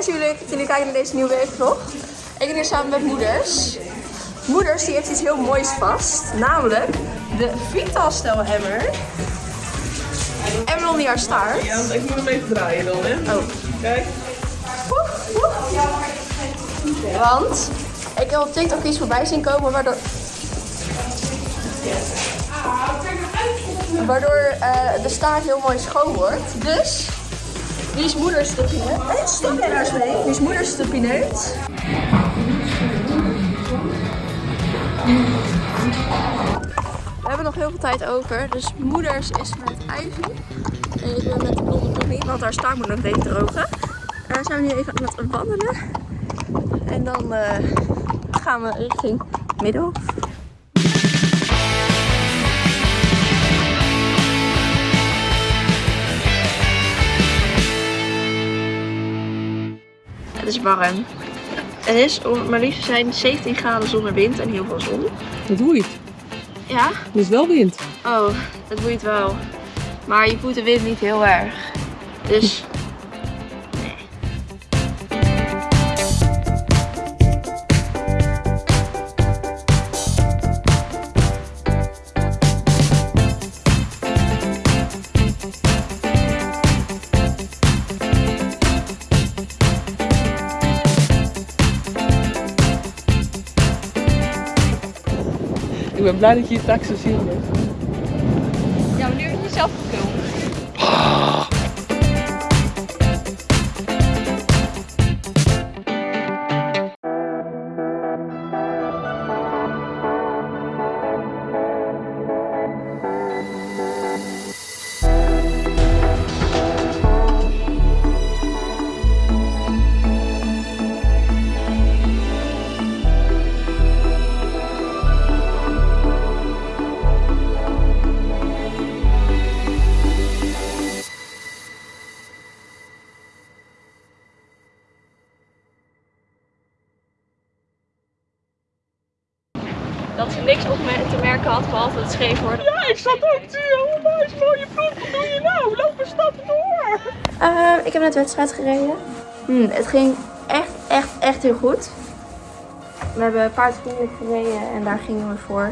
En jullie, jullie kijken naar deze nieuwe weekvlog. Ik ben hier samen met moeders. Moeders die heeft iets heel moois vast. Namelijk de Vital Hammer. En niet haar staart. Ja, want ik moet hem even draaien dan, hè? Oh. Kijk. Want ik heb op TikTok iets voorbij zien komen waardoor... Waardoor eh, de staart heel mooi schoon wordt. Dus, die is moeders de pineut. Hé, stop jij nou eens mee? Die is moeders de pineut. We hebben nog heel veel tijd over. Dus moeders is met Ivy. En ik ben met de blonde pony, want haar staart moet nog even drogen. En dan zijn we nu even aan het wandelen. En dan eh, gaan we richting Middelhof. Is warm. Het is, om maar liefst zijn, 17 graden zonder wind en heel veel zon. Dat boeit. Ja? Er is wel wind. Oh, dat boeit wel. Maar je voelt de wind niet heel erg. Dus. Ben blij dat je je zo zien hebt. Ja, maar nu heb je jezelf gefilmd. Dat ze niks op me te merken had, behalve het scheef worden. Ja, ik zat ook te Oh, meis, mooie vlog. Wat doe je nou? Loop een stap door. Eh, ik heb net wedstrijd gereden. Hmm, het ging echt, echt, echt heel goed. We hebben paardvriendelijk gereden en daar gingen we voor.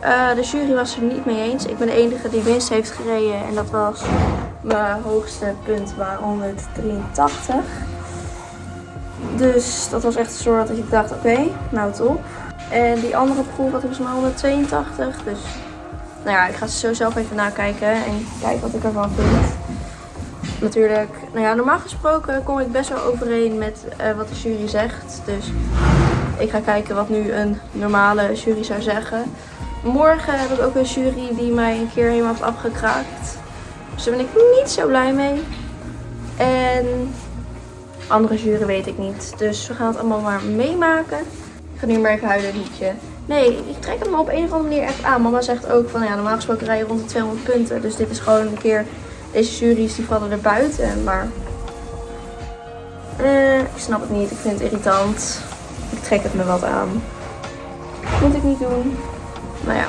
Eh, de jury was er niet mee eens. Ik ben de enige die winst heeft gereden en dat was mijn hoogste punt waar 183. Dus dat was echt een soort dat ik dacht, oké, nou top. En die andere proef had volgens mij 182. Dus nou ja, ik ga zo zelf even nakijken en kijken wat ik ervan vind. Natuurlijk, nou ja, normaal gesproken kom ik best wel overeen met eh, wat de jury zegt. Dus ik ga kijken wat nu een normale jury zou zeggen. Morgen heb ik ook een jury die mij een keer helemaal heeft afgekraakt. Dus daar ben ik niet zo blij mee. En andere jury weet ik niet. Dus we gaan het allemaal maar meemaken. Nu maar even huilen liedje. Nee, ik trek het me op een of andere manier echt aan. Mama zegt ook van ja, normaal gesproken rij je rond de 200 punten. Dus dit is gewoon een keer. Deze jury's die vallen er buiten. Maar. Eh, ik snap het niet. Ik vind het irritant. Ik trek het me wat aan. Moet ik niet doen. Nou ja.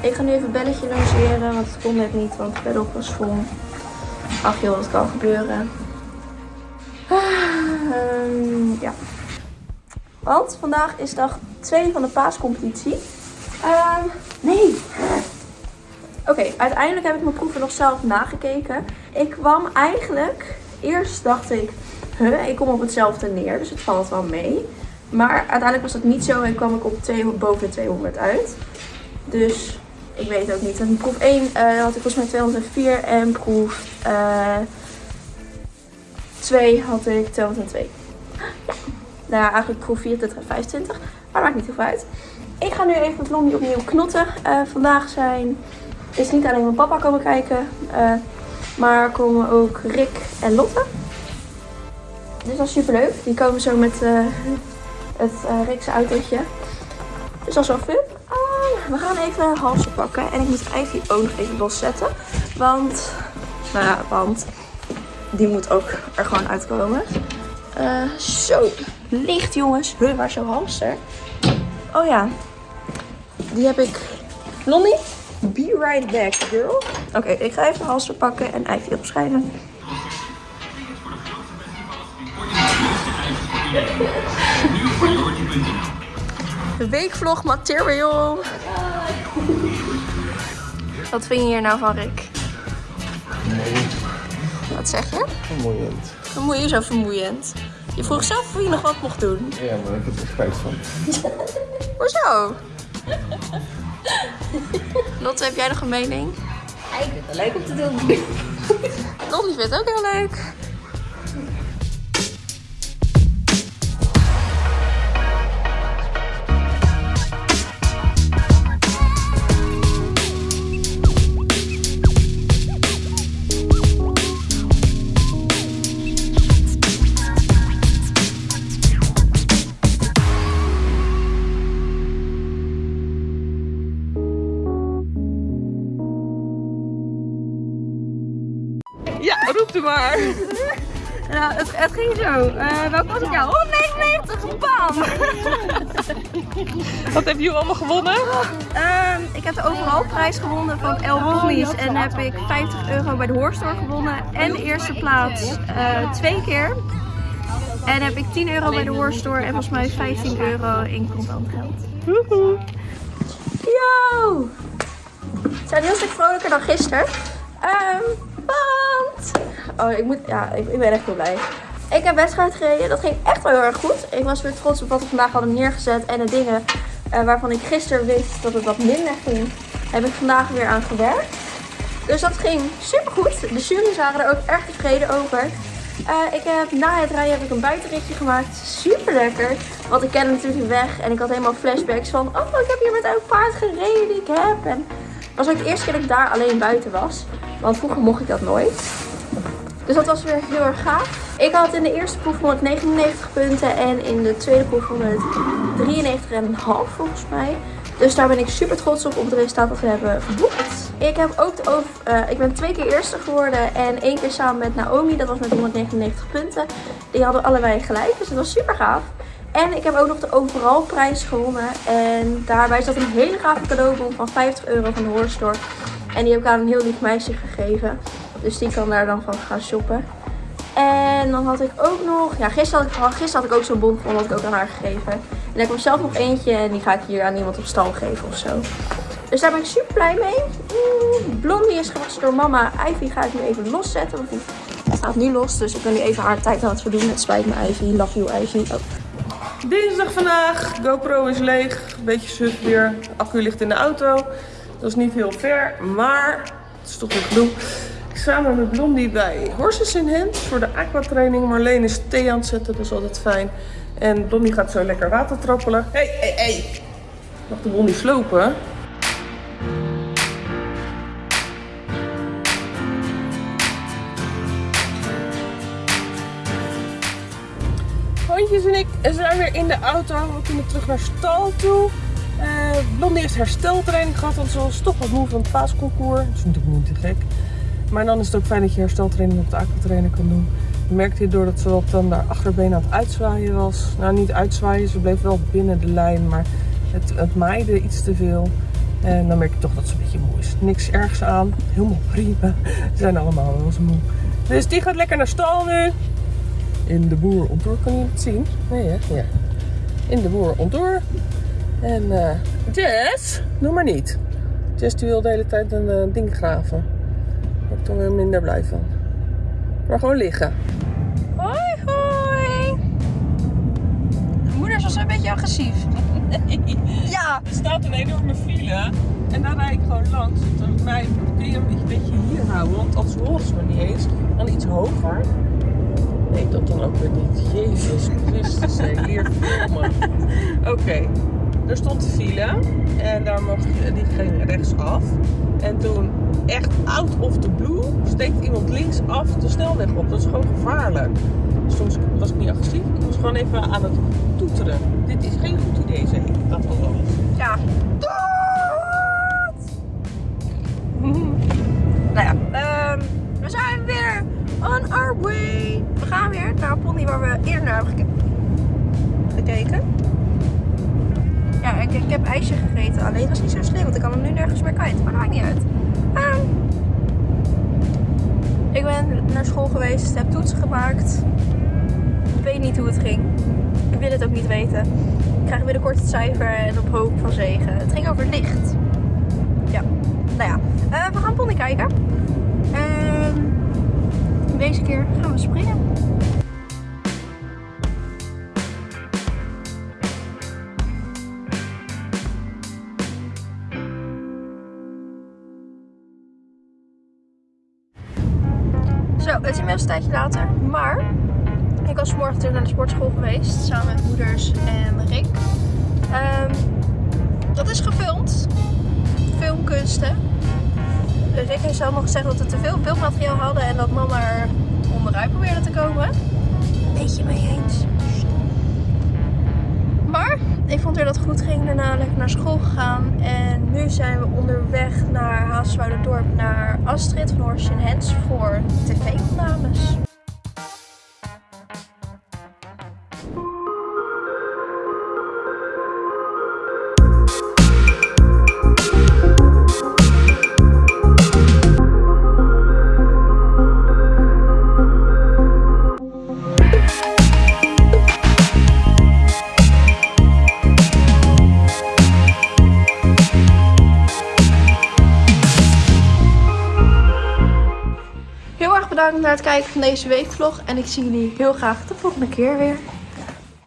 Ik ga nu even belletje logeren. Want het kon net niet. Want het bedop was vol. Ach joh, dat kan gebeuren. Ah, ehm, ja. Want vandaag is dag 2 van de paascompetitie. Ehm, nee. Oké, uiteindelijk heb ik mijn proeven nog zelf nagekeken. Ik kwam eigenlijk, eerst dacht ik, huh, ik kom op hetzelfde neer, dus het valt wel mee. Maar uiteindelijk was dat niet zo en kwam ik op twee, boven de 200 uit. Dus ik weet ook niet. En proef 1 eh, had ik volgens mij 204 en proef eh 2 had ik 202. Nou ja, eigenlijk proef 24 en 25. Maar maakt niet heel veel uit. Ik ga nu even met Blondie opnieuw knotten. Eh, vandaag zijn, is niet alleen mijn papa komen kijken. eh, maar komen ook Rick en Lotte. Dus dat is super leuk. Die komen zo met eh, het Rickse autootje. Dus dat is wel fun. Ah, we gaan even halsje pakken. En ik moet Ivy ook nog even loszetten. Want, nou ja, want die moet ook er gewoon uitkomen. Zo, licht jongens. Huh, waar is jouw hamster? Oh ja, die heb ik. Lonnie, be right back, girl. Oké, ik ga even de halster pakken en Ivy opschrijven. De weekvlog material. Wat vind je hier nou van, Rick? Wat zeg je? Vermoeiend. Dan moet je zo vermoeiend. Je vroeg zelf of je nog wat mocht doen. Ja, maar ik heb er spijt van. Hoezo? Lotte, heb jij nog een mening? Ik vind het leuk om te doen. Lotte vindt het ook heel leuk. Maar. Nou, het, het ging zo. Uh, welke was het jou? 199, bam! Wat heb je allemaal gewonnen? Ehm, ik heb de overalprijs gewonnen van El Ponies en heb ik 50 euro bij de Hoorstore gewonnen. En de eerste plaats eh, twee keer. En heb ik 10 euro bij de Hoorstore en volgens mij 15 euro in contant geld. Yo! We zijn heel stuk vrolijker dan gisteren. Ehm, want... Oh, ik moet... Ja, ik, ik ben echt heel blij. Ik heb wedstrijd gereden. Dat ging echt wel heel erg goed. Ik was weer trots op wat we vandaag hadden neergezet. En de dingen eh, waarvan ik gisteren wist dat het wat minder ging, heb ik vandaag weer aan gewerkt. Dus dat ging super goed. De jury's waren er ook erg tevreden over. Eh, ik heb, na het rijden heb ik een buitenritje gemaakt. Super lekker. Want ik ken natuurlijk de weg. En ik had helemaal flashbacks van... Oh, ik heb hier met elk paard gereden die ik heb. En het was ook de eerste keer dat ik daar alleen buiten was. Want vroeger mocht ik dat nooit. Dus dat was weer heel erg gaaf. Ik had in de eerste proef 199 punten en in de tweede proef 193,5 volgens mij. Dus daar ben ik super trots op, op het resultaat dat we hebben geboekt. Ik, heb ook de uh, ik ben twee keer eerste geworden en één keer samen met Naomi. Dat was met 199 punten. Die hadden allebei gelijk, dus dat was super gaaf. En ik heb ook nog de overal prijs gewonnen. En daarbij zat een hele gave cadeaubon van 50 euro van de Horrorstore. En die heb ik aan een heel lief meisje gegeven. Dus die kan daar dan van gaan shoppen. En dan had ik ook nog... Ja, gisteren had ik, gisteren had ik ook zo'n bon van, dat ik ook aan haar gegeven. En ik heb zelf nog eentje en die ga ik hier aan iemand op stal geven of zo. Dus daar ben ik super blij mee. Blondie is gewassen door mama. Ivy ga ik nu even loszetten, want die staat nu los. Dus ik ben nu even haar tijd aan het verdoen. Het spijt me Ivy. Love you Ivy. Oh. Dinsdag vandaag. GoPro is leeg. Beetje suf weer. Accu ligt in de auto. Dat is niet heel ver, maar het is toch weer gedoe. Samen met Blondie bij Horses in Hand voor de aquatraining. Marleen is thee aan het zetten, dat is altijd fijn. En Blondie gaat zo lekker water trappelen. Hé, hé, hé. Mag de Blondie slopen? Hondjes en ik zijn weer in de auto. We kunnen terug naar stal toe. Uh, Blondie heeft hersteltraining gehad, want ze was toch wat moe van het paasconcours. Dat is natuurlijk niet te gek. Maar dan is het ook fijn dat je hersteltraining op de aquatrainer kan doen. Je merkte hierdoor dat ze wat dan daar achterbeen aan het uitzwaaien was. Nou, niet uitzwaaien, ze bleef wel binnen de lijn, maar het, het maaide iets te veel. En dan merk je toch dat ze een beetje moe is. Niks ergs aan, helemaal prima. Ze zijn allemaal wel eens moe. Dus die gaat lekker naar stal nu. In de boer ontdoor, kan je het zien? Nee hè? Ja. In de boer ontdoor. En uh, Jess, doe maar niet. Jess die wil de hele tijd een uh, ding graven. Ik dan weer minder blij van. Maar gewoon liggen. Hoi, hoi. Moeder is een beetje agressief. Nee. Ja. Er staat een enorme file. En daar rijd ik gewoon langs. Dan mij kun je hem een beetje hier houden. Want als horen ze me niet eens. Dan iets hoger. Nee, dat dan ook weer niet. Jezus Christus, leer filmen. Oké. Okay er stond file en daar mocht je, die ging rechtsaf. En toen, echt out of the blue, steekt iemand links af de snelweg op. Dat is gewoon gevaarlijk. Toen was ik niet agressief, ik was gewoon even aan het toeteren. Dit is geen goed idee, zeg ik. Dat was alles. Ja. nou ja, um, we zijn weer on our way. We gaan weer naar een pony waar we eerder naar hebben gekeken. Ja, ik, ik heb ijsje gegeten. Alleen was niet zo slim, want ik kan hem nu nergens meer kwijt. Maar maakt niet uit. Um, ik ben naar school geweest, heb toetsen gemaakt. Ik weet niet hoe het ging. Ik wil het ook niet weten. Ik krijg binnenkort het cijfer en op hoop van zegen. Het ging over licht. Ja, nou ja. Eh, we gaan pony kijken. En deze keer gaan we springen. Zo, het is inmiddels een tijdje later, maar ik was vanmorgen natuurlijk naar de sportschool geweest, samen met moeders en Rick. Ehm, dat is gefilmd, filmkunsten. Rick heeft zelf nog gezegd dat we te veel beeldmateriaal hadden en dat mama er onderuit probeerde te komen. Beetje mee eens. Ik vond weer dat goed ging. Daarna lekker naar school gegaan. En nu zijn we onderweg naar Haaswoude-dorp naar Astrid van Horst Hens voor tv-opnames. Kijken van deze weekvlog. En ik zie jullie heel graag de volgende keer weer.